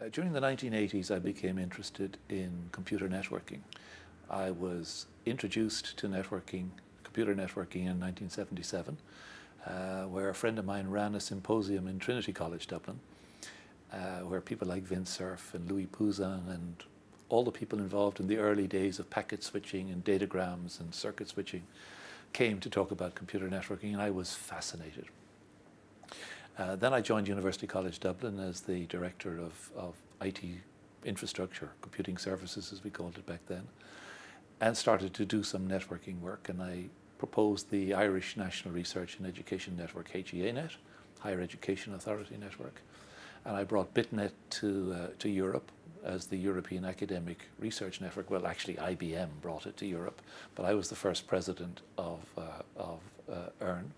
Uh, during the 1980s, I became interested in computer networking. I was introduced to networking, computer networking in 1977, uh, where a friend of mine ran a symposium in Trinity College, Dublin, uh, where people like Vint Cerf and Louis Pouzin and all the people involved in the early days of packet switching and datagrams and circuit switching came to talk about computer networking, and I was fascinated. Uh, then I joined University College Dublin as the director of, of IT infrastructure, computing services as we called it back then, and started to do some networking work. And I proposed the Irish National Research and Education Network, HEANet, Higher Education Authority Network. And I brought BitNet to, uh, to Europe as the European Academic Research Network. Well, actually IBM brought it to Europe, but I was the first president of, uh, of uh, EARN.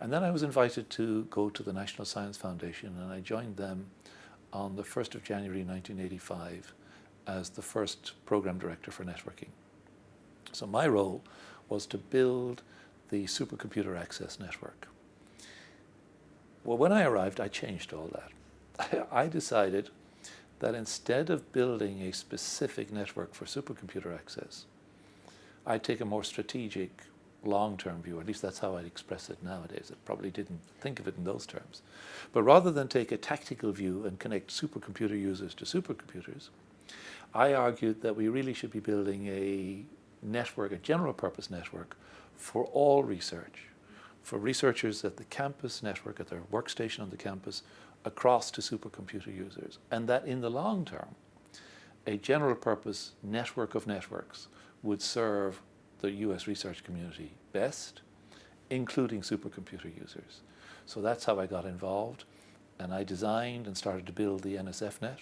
And then I was invited to go to the National Science Foundation and I joined them on the 1st of January 1985 as the first program director for networking. So my role was to build the supercomputer access network. Well, when I arrived, I changed all that. I decided that instead of building a specific network for supercomputer access, I'd take a more strategic long-term view, at least that's how I'd express it nowadays. I probably didn't think of it in those terms. But rather than take a tactical view and connect supercomputer users to supercomputers, I argued that we really should be building a network, a general purpose network for all research, for researchers at the campus network, at their workstation on the campus, across to supercomputer users. And that in the long term, a general purpose network of networks would serve the US research community best, including supercomputer users. So that's how I got involved and I designed and started to build the NSFNet,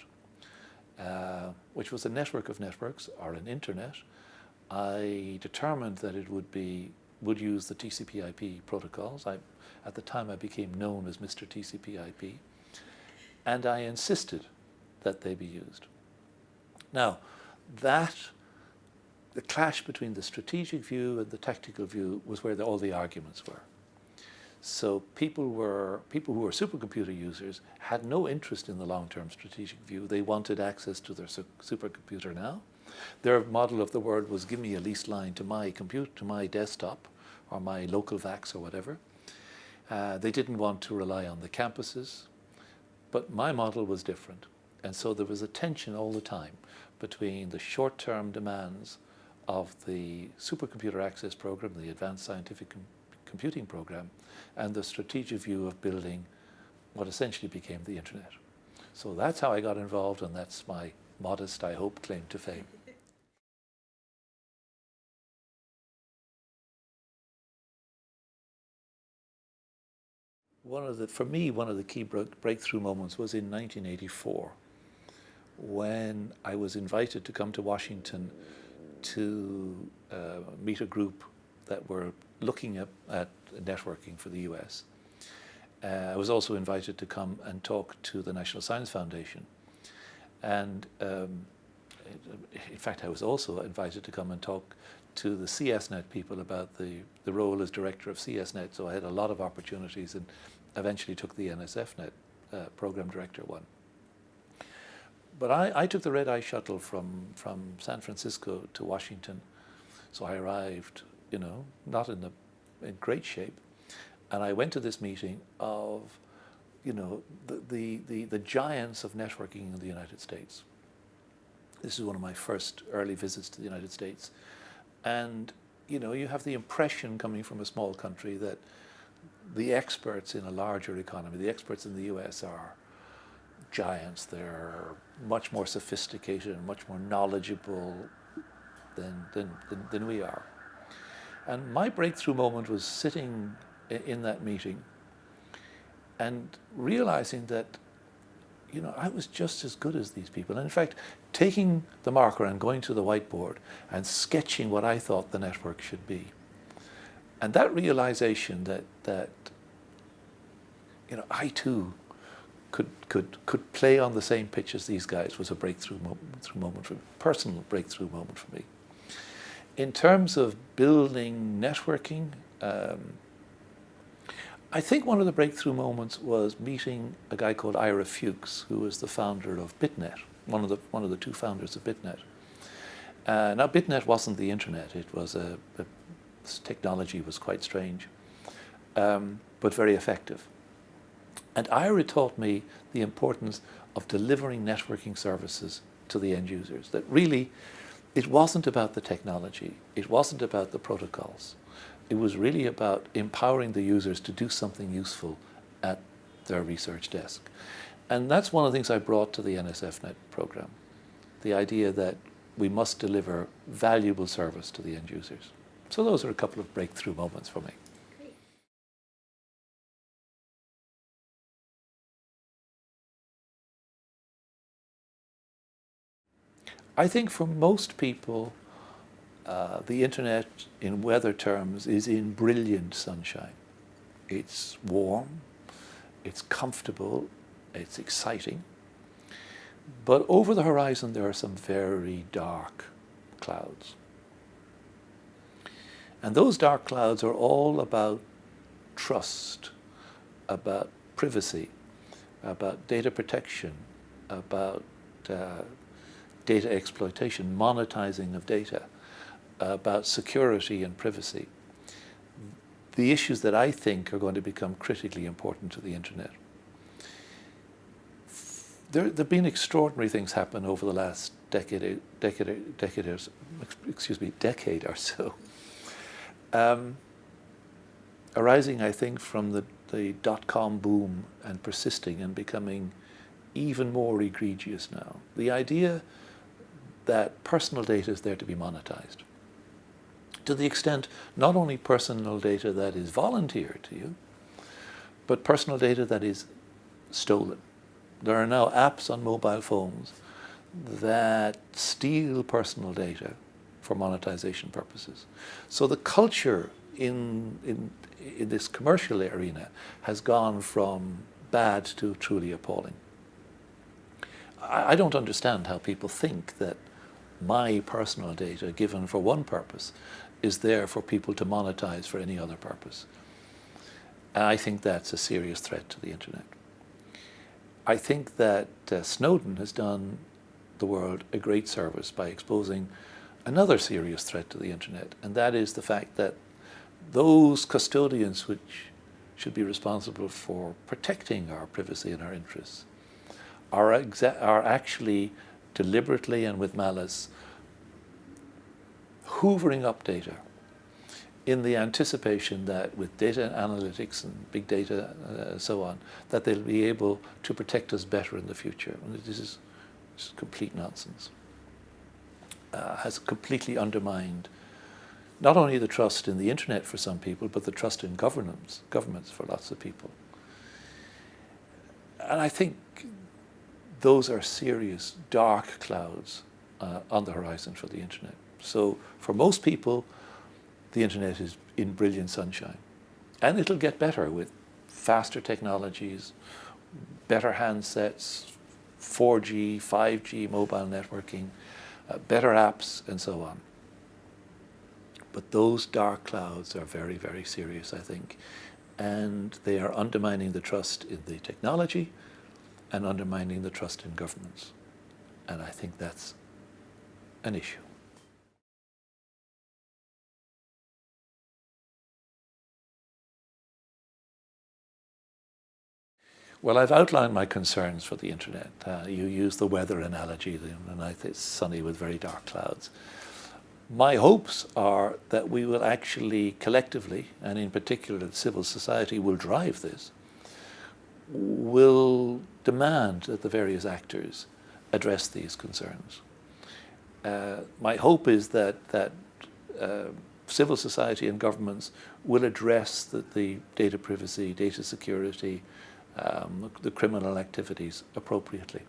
uh, which was a network of networks or an internet. I determined that it would be would use the TCP/IP protocols. I, at the time, I became known as Mr. TCP/IP, and I insisted that they be used. Now, that the clash between the strategic view and the tactical view was where the, all the arguments were. So people were people who were supercomputer users had no interest in the long-term strategic view. They wanted access to their su supercomputer now. Their model of the world was give me a lease line to my compute to my desktop or my local VAX or whatever. Uh, they didn't want to rely on the campuses, but my model was different. And so there was a tension all the time between the short-term demands of the supercomputer access program, the advanced scientific com computing program, and the strategic view of building what essentially became the internet. So that's how I got involved and that's my modest, I hope, claim to fame. One of the, for me, one of the key breakthrough moments was in 1984 when I was invited to come to Washington to uh, meet a group that were looking at, at networking for the US. Uh, I was also invited to come and talk to the National Science Foundation. And um, in fact, I was also invited to come and talk to the CSNet people about the, the role as director of CSNet. So I had a lot of opportunities and eventually took the NSFNet uh, program director one but I, I, took the red eye shuttle from, from San Francisco to Washington. So I arrived, you know, not in, the, in great shape. And I went to this meeting of, you know, the, the, the, the giants of networking in the United States. This is one of my first early visits to the United States. And, you know, you have the impression coming from a small country that the experts in a larger economy, the experts in the US are giants. They're much more sophisticated and much more knowledgeable than, than, than, than we are. And my breakthrough moment was sitting in that meeting and realizing that you know, I was just as good as these people. And in fact, taking the marker and going to the whiteboard and sketching what I thought the network should be. And that realization that, that you know, I too could, could, could play on the same pitch as these guys was a breakthrough moment, moment for me, personal breakthrough moment for me. In terms of building networking, um, I think one of the breakthrough moments was meeting a guy called Ira Fuchs, who was the founder of BitNet, one of the, one of the two founders of BitNet. Uh, now, BitNet wasn't the internet. It was a, a technology was quite strange, um, but very effective. And Ira taught me the importance of delivering networking services to the end users. That really, it wasn't about the technology. It wasn't about the protocols. It was really about empowering the users to do something useful at their research desk. And that's one of the things I brought to the NSFNet program. The idea that we must deliver valuable service to the end users. So those are a couple of breakthrough moments for me. I think for most people, uh, the internet in weather terms is in brilliant sunshine. It's warm, it's comfortable, it's exciting. But over the horizon there are some very dark clouds. And those dark clouds are all about trust, about privacy, about data protection, about uh, data exploitation, monetizing of data, about security and privacy. The issues that I think are going to become critically important to the internet. There, there have been extraordinary things happen over the last decade, decade, decade, excuse me, decade or so. Um, arising, I think, from the, the dot-com boom and persisting and becoming even more egregious now. The idea that personal data is there to be monetized. To the extent not only personal data that is volunteered to you, but personal data that is stolen. There are now apps on mobile phones that steal personal data for monetization purposes. So the culture in, in, in this commercial arena has gone from bad to truly appalling. I, I don't understand how people think that my personal data given for one purpose is there for people to monetize for any other purpose. I think that's a serious threat to the internet. I think that uh, Snowden has done the world a great service by exposing another serious threat to the internet, and that is the fact that those custodians which should be responsible for protecting our privacy and our interests are, are actually deliberately and with malice, hoovering up data in the anticipation that with data analytics and big data uh, and so on, that they'll be able to protect us better in the future. And this is, this is complete nonsense. Uh, has completely undermined not only the trust in the internet for some people, but the trust in governments for lots of people. And I think those are serious dark clouds uh, on the horizon for the internet. So for most people, the internet is in brilliant sunshine. And it'll get better with faster technologies, better handsets, 4G, 5G mobile networking, uh, better apps, and so on. But those dark clouds are very, very serious, I think. And they are undermining the trust in the technology, and undermining the trust in governments. And I think that's an issue. Well, I've outlined my concerns for the internet. Uh, you use the weather analogy, night it's sunny with very dark clouds. My hopes are that we will actually collectively, and in particular civil society, will drive this will demand that the various actors address these concerns. Uh, my hope is that, that uh, civil society and governments will address the, the data privacy, data security, um, the criminal activities appropriately.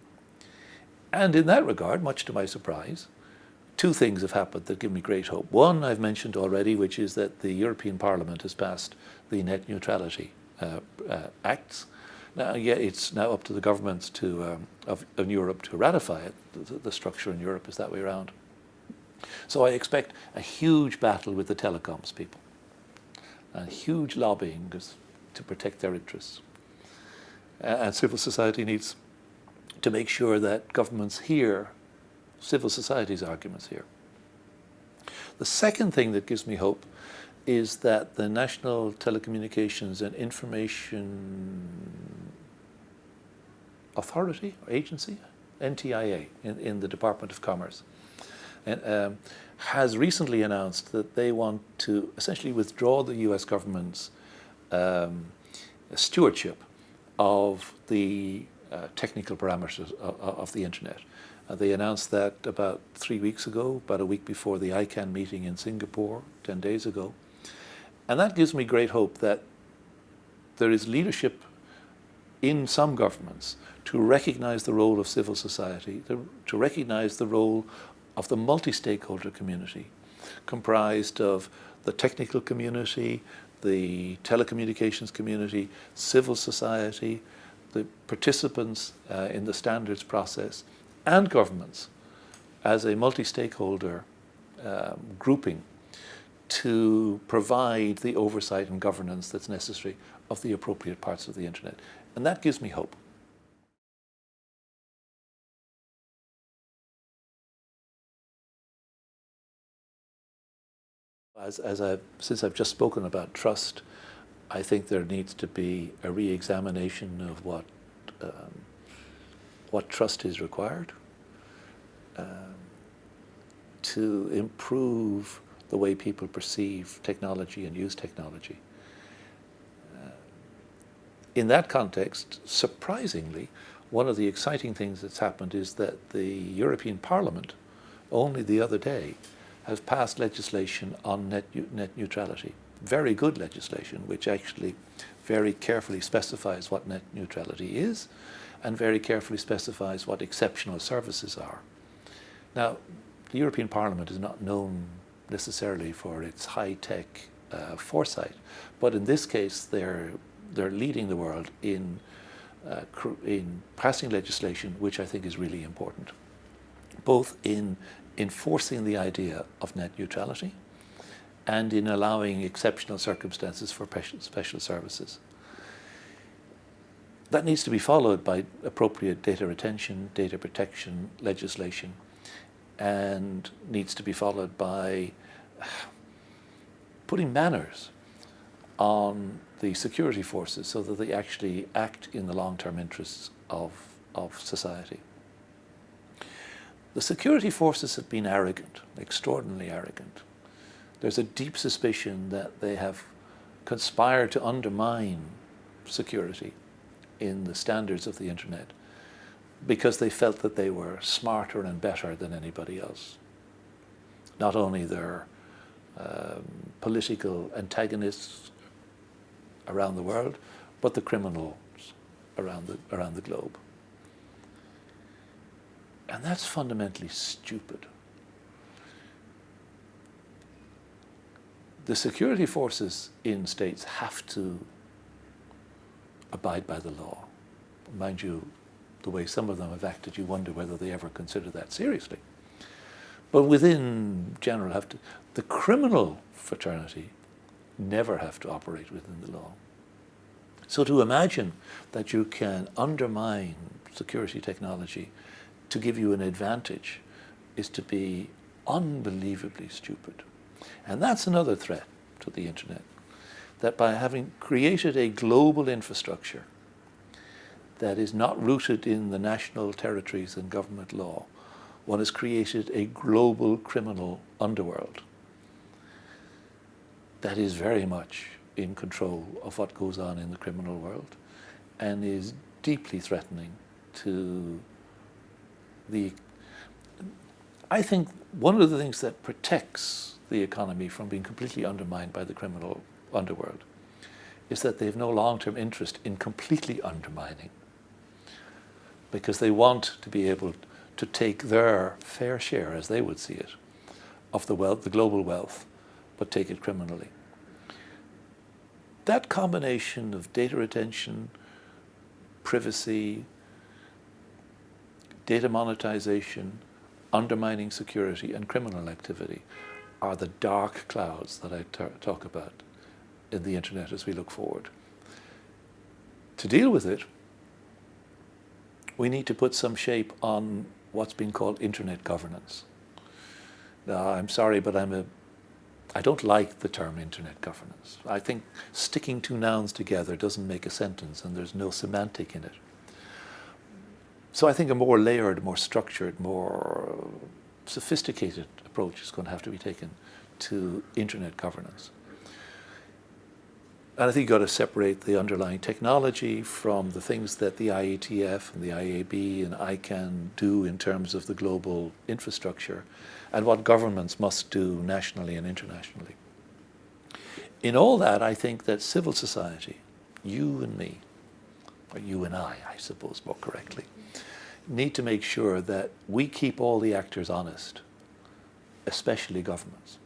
And in that regard, much to my surprise, two things have happened that give me great hope. One I've mentioned already, which is that the European Parliament has passed the Net Neutrality uh, uh, Acts, now, yet it's now up to the governments to, um, of, of, Europe to ratify it. The, the, structure in Europe is that way around. So I expect a huge battle with the telecoms people. A huge lobbying, to protect their interests. And civil society needs to make sure that governments hear civil society's arguments here. The second thing that gives me hope is that the National Telecommunications and Information Authority or Agency, NTIA, in, in the Department of Commerce, and, um, has recently announced that they want to essentially withdraw the US government's um, stewardship of the uh, technical parameters of, of the internet. Uh, they announced that about three weeks ago, about a week before the ICANN meeting in Singapore, 10 days ago. And that gives me great hope that there is leadership in some governments to recognize the role of civil society, to, to recognize the role of the multi-stakeholder community, comprised of the technical community, the telecommunications community, civil society, the participants uh, in the standards process, and governments as a multi-stakeholder um, grouping to provide the oversight and governance that's necessary of the appropriate parts of the internet. And that gives me hope. As, as I've, since I've just spoken about trust, I think there needs to be a re-examination of what, um, what trust is required um, to improve the way people perceive technology and use technology. Uh, in that context, surprisingly, one of the exciting things that's happened is that the European Parliament, only the other day, has passed legislation on net, net neutrality. Very good legislation, which actually very carefully specifies what net neutrality is and very carefully specifies what exceptional services are. Now, the European Parliament is not known necessarily for its high-tech uh, foresight, but in this case they're, they're leading the world in, uh, in passing legislation which I think is really important, both in enforcing the idea of net neutrality and in allowing exceptional circumstances for special services. That needs to be followed by appropriate data retention, data protection legislation, and needs to be followed by putting manners on the security forces so that they actually act in the long-term interests of, of society. The security forces have been arrogant, extraordinarily arrogant. There's a deep suspicion that they have conspired to undermine security in the standards of the internet because they felt that they were smarter and better than anybody else. Not only their um, political antagonists around the world, but the criminals around the, around the globe. And that's fundamentally stupid. The security forces in states have to abide by the law. Mind you, the way some of them have acted, you wonder whether they ever consider that seriously. But within general, have to, the criminal fraternity never have to operate within the law. So to imagine that you can undermine security technology to give you an advantage is to be unbelievably stupid. And that's another threat to the internet, that by having created a global infrastructure that is not rooted in the national territories and government law, one has created a global criminal underworld that is very much in control of what goes on in the criminal world and is deeply threatening to the I think one of the things that protects the economy from being completely undermined by the criminal underworld is that they have no long-term interest in completely undermining because they want to be able to take their fair share, as they would see it, of the wealth, the global wealth, but take it criminally. That combination of data retention, privacy, data monetization, undermining security, and criminal activity are the dark clouds that I talk about in the internet as we look forward. To deal with it, we need to put some shape on what's been called internet governance. Now, I'm sorry, but I'm a, I don't like the term internet governance. I think sticking two nouns together doesn't make a sentence and there's no semantic in it. So I think a more layered, more structured, more sophisticated approach is going to have to be taken to internet governance. And I think you've got to separate the underlying technology from the things that the IETF and the IAB and ICANN do in terms of the global infrastructure and what governments must do nationally and internationally. In all that, I think that civil society, you and me, or you and I, I suppose more correctly, need to make sure that we keep all the actors honest, especially governments.